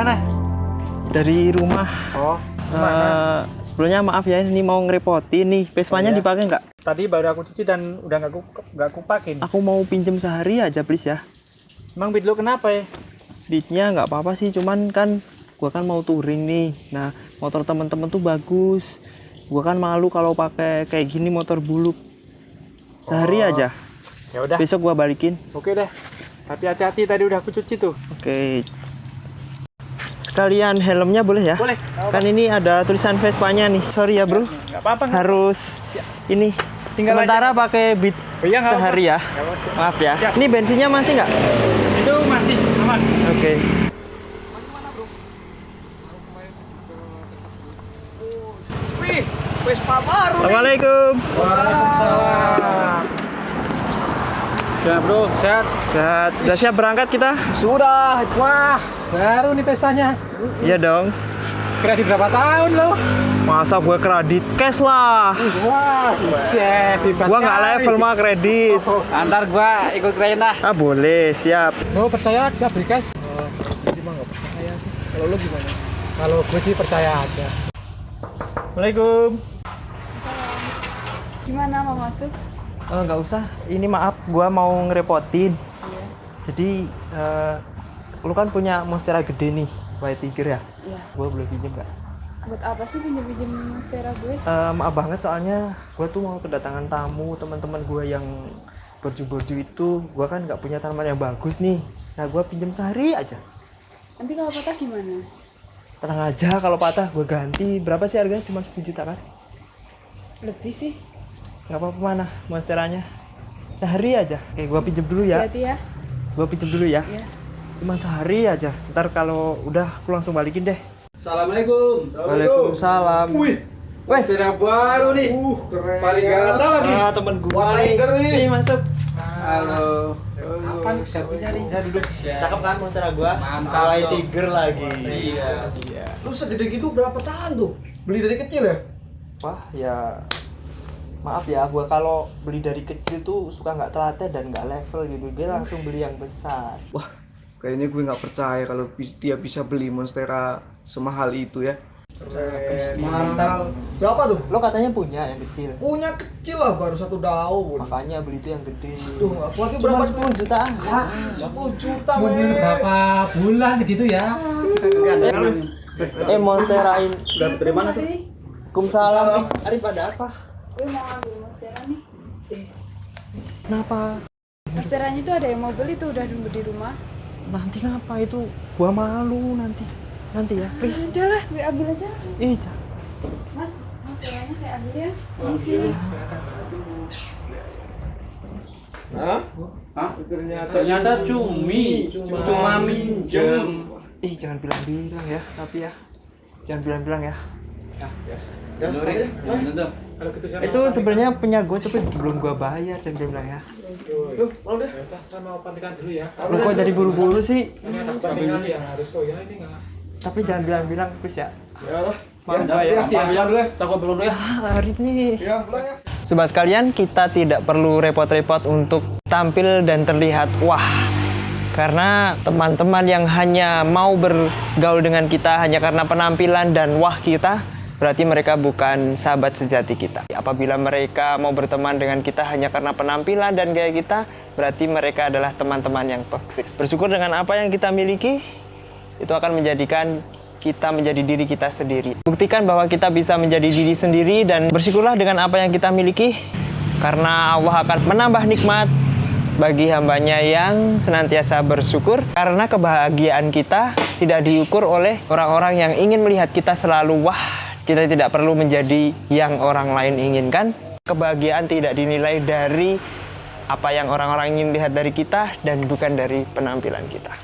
mana? Dari rumah. Oh, Eh, sebelumnya maaf ya, ini mau ngerepotin nih. Vespanya Oh, iya. dipakai nggak? Tadi baru aku cuci dan udah nggak aku nggak aku pakai. Aku mau pinjem sehari aja please ya. Emang beat lu kenapa ya? Beatnya nggak apa-apa sih, cuman kan gua kan mau touring nih. Nah, motor temen-temen tuh bagus. Gua kan malu kalau pakai kayak gini motor buluk. Sehari Oh. aja. Ya udah. Besok gua balikin. Oke deh. Tapi hati-hati tadi udah aku cuci tuh. Oke. Sekalian helmnya boleh ya? Boleh. Kan ini ada tulisan Vespanya nih. Sorry ya, Bro. Nggak apa-apa. Harus ini Tinggal sementara pakai beat Oh iya, sehari ya. Nggak apa-apa. Maaf ya. Siap. Ini bensinnya masih nggak? Itu masih aman. Oke. Wih, Vespa baru. Assalamualaikum. Waalaikumsalam. Ya bro, sehat. Sehat. Udah siap berangkat kita? Sudah. Wah, baru nih pestanya. Iya dong. Kredit berapa tahun lo? Masa gue kredit cash lah. Wah, buset. Gua nggak level mah kredit. Antar gua ikut kredit lah. Ah boleh, siap. Lo percaya dia beli cash? Oh, jadi mah nggak percaya sih. Kalau lo gimana? Kalau gue sih percaya aja. Assalamualaikum. Gimana mau masuk? Oh, nggak usah. Ini maaf, gua mau ngerepotin. Iya. Jadi eh, lu kan punya monstera gede nih, White Tiger ya. Iya. Gua boleh pinjem nggak? Buat apa sih pinjem-pinjem monstera gue? Eh, maaf banget soalnya gue tuh mau kedatangan tamu teman-teman gue yang berju-berju itu gue kan nggak punya tanaman yang bagus nih nah gue pinjam sehari aja Nanti kalau patah gimana? tenang aja kalau patah gue ganti berapa sih harganya cuma 10 juta kan Lebih sih. nggak apa-apa mana monsteranya sehari aja oke gue pinjem dulu ya Hati-hati ya. gue pinjem dulu ya Iya. Cuma sehari aja ntar kalau udah aku langsung balikin deh Assalamualaikum. Waalaikumsalam Wih, Weh, Vespa baru nih. Uh, keren. Paling ganteng lagi. ah, temen gue nih. Tiger nih. Nih, masuk. Halo. Apa nih servisnya nih? Ya duduk. Cakep kan monstera gua? Mantap, tuh. Tiger lagi. Iya. Iya. Lu segede gitu berapa tahun tuh? Beli dari kecil ya? Wah, ya maaf ya, gua kalau beli dari kecil tuh suka nggak telaten dan nggak level gitu. Dia langsung beli yang besar. Wah, kayaknya gue nggak percaya kalau dia bisa beli Monstera semahal itu ya. Mantap. Berapa tuh? Lo katanya punya yang kecil. Punya kecil lah baru satu daun. Makanya beli itu yang gede. Tuh, aku lagi berapa? 10 jutaan. Wah, 10 juta Mobil men. berapa bulan segitu ya? Eh, monstera ini. Udah dari mana tuh? Kumsalam. Eh, Arif ada apa? gue mau ambil monstera nih. Kenapa? Monsteranya tuh ada yang mau beli tuh udah nunggu di rumah. Nanti ngapa itu? Gua malu nanti. Nanti ya, please. Udah lah, gue ambil aja. Ih, jangan. Mas, monsteranya saya ambil ya. Ini sini. Hah? Hah? Ternyata, Ternyata cumi. Cuma minjem. Ih, jangan bilang-bilang ya, tapi ya. Jangan bilang-bilang ya. Kalau gitu saya Itu sebenarnya punya gue tapi belum gue bayar, jangan bilang ya. Lu, mau deh. Ya udah, saya mau pantikan dulu ya. Lu kok jadi buru-buru sih? Ini ada pantikan yang harus oh ya ini nggak. Tapi jangan bilang-bilang, please ya. Ya lah. Maaf Ya, ya. ya. Bilang dulu ya. Takut belum ya. Ah, Arif nih. Ya, pulang ya. Sobat sekalian, kita tidak perlu repot-repot untuk tampil dan terlihat wah. Karena teman-teman yang hanya mau bergaul dengan kita hanya karena penampilan dan wah kita, berarti mereka bukan sahabat sejati kita. Apabila mereka mau berteman dengan kita hanya karena penampilan dan gaya kita, berarti mereka adalah teman-teman yang toksik. Bersyukur dengan apa yang kita miliki, itu akan menjadikan kita menjadi diri kita sendiri. Buktikan bahwa kita bisa menjadi diri sendiri dan bersyukurlah dengan apa yang kita miliki karena Allah akan menambah nikmat bagi hambanya yang senantiasa bersyukur karena kebahagiaan kita tidak diukur oleh orang-orang yang ingin melihat kita selalu wah kita tidak perlu menjadi yang orang lain inginkan. Kebahagiaan tidak dinilai dari apa yang orang-orang ingin lihat dari kita dan bukan dari penampilan kita.